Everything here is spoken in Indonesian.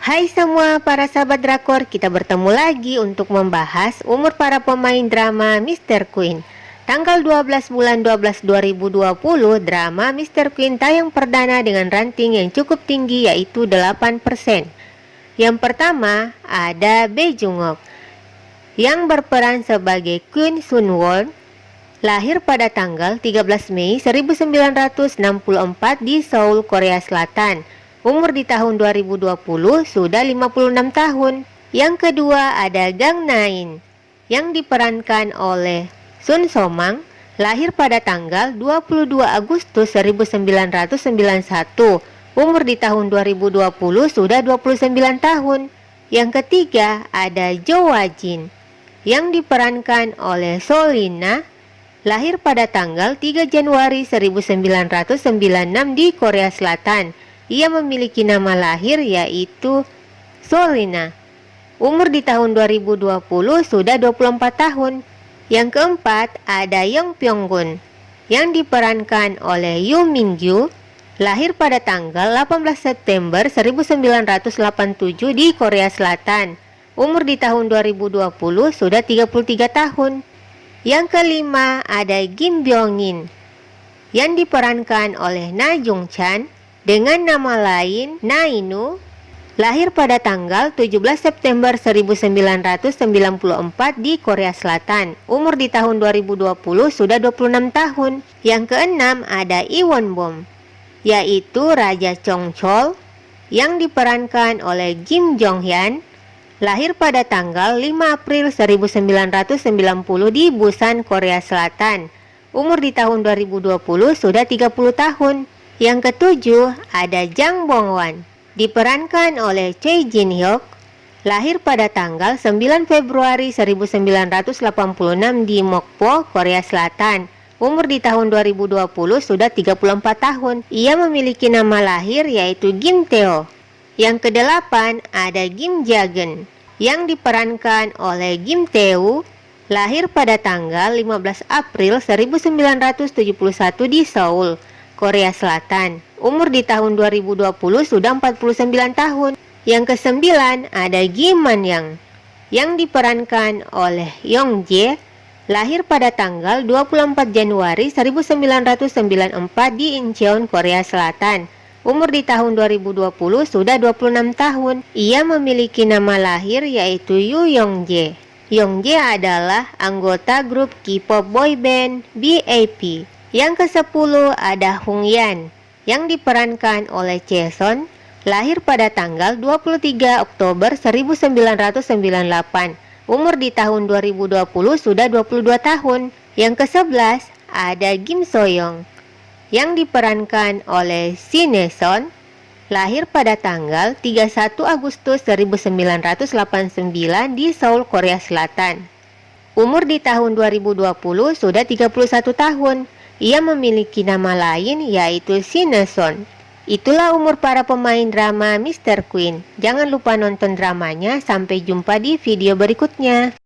Hai semua para sahabat drakor, kita bertemu lagi untuk membahas umur para pemain drama Mr. Queen. Tanggal 12 bulan 12 2020, drama Mr. Queen tayang perdana dengan ranting yang cukup tinggi yaitu 8%. Yang pertama ada Bae Jungok yang berperan sebagai Queen Sunwon lahir pada tanggal 13 Mei 1964 di Seoul, Korea Selatan. Umur di tahun 2020 sudah 56 tahun. Yang kedua ada Gang Nain yang diperankan oleh Sun Somang lahir pada tanggal 22 Agustus 1991. Umur di tahun 2020 sudah 29 tahun. Yang ketiga ada Jo Wajin yang diperankan oleh Solina lahir pada tanggal 3 Januari 1996 di Korea Selatan. Ia memiliki nama lahir yaitu Solina. Umur di tahun 2020 sudah 24 tahun. Yang keempat ada Yong Pyonggun yang diperankan oleh Yoo Min Gyu lahir pada tanggal 18 September 1987 di Korea Selatan. Umur di tahun 2020 sudah 33 tahun. Yang kelima ada Kim Byung-in yang diperankan oleh Na Jung Chan dengan nama lain Nainu lahir pada tanggal 17 September 1994 di Korea Selatan. Umur di tahun 2020 sudah 26 tahun. Yang keenam ada Iwon Bom yaitu Raja Chong Chol yang diperankan oleh Kim Jong Hyun lahir pada tanggal 5 April 1990 di Busan, Korea Selatan. Umur di tahun 2020 sudah 30 tahun. Yang ketujuh ada Jang Bongwan, diperankan oleh Choi Jin Hyuk, lahir pada tanggal 9 Februari 1986 di Mokpo, Korea Selatan. Umur di tahun 2020 sudah 34 tahun. Ia memiliki nama lahir yaitu Kim Teo. Yang kedelapan ada Kim Jagen yang diperankan oleh Kim Tae-woo lahir pada tanggal 15 April 1971 di Seoul, Korea Selatan. Umur di tahun 2020 sudah 49 tahun. Yang kesembilan ada Kim Man Yang yang diperankan oleh Yong Jae lahir pada tanggal 24 Januari 1994 di Incheon, Korea Selatan. Umur di tahun 2020 sudah 26 tahun. Ia memiliki nama lahir yaitu Yu Yongjae. Yongjae adalah anggota grup K-pop boyband BAP. Yang ke-10 ada Hung Yan yang diperankan oleh Jason lahir pada tanggal 23 Oktober 1998. Umur di tahun 2020 sudah 22 tahun. Yang ke-11 ada Kim Soyoung yang diperankan oleh Sineson lahir pada tanggal 31 Agustus 1989 di Seoul, Korea Selatan. Umur di tahun 2020 sudah 31 tahun. Ia memiliki nama lain yaitu Sineson. Itulah umur para pemain drama Mr. Queen. Jangan lupa nonton dramanya. Sampai jumpa di video berikutnya.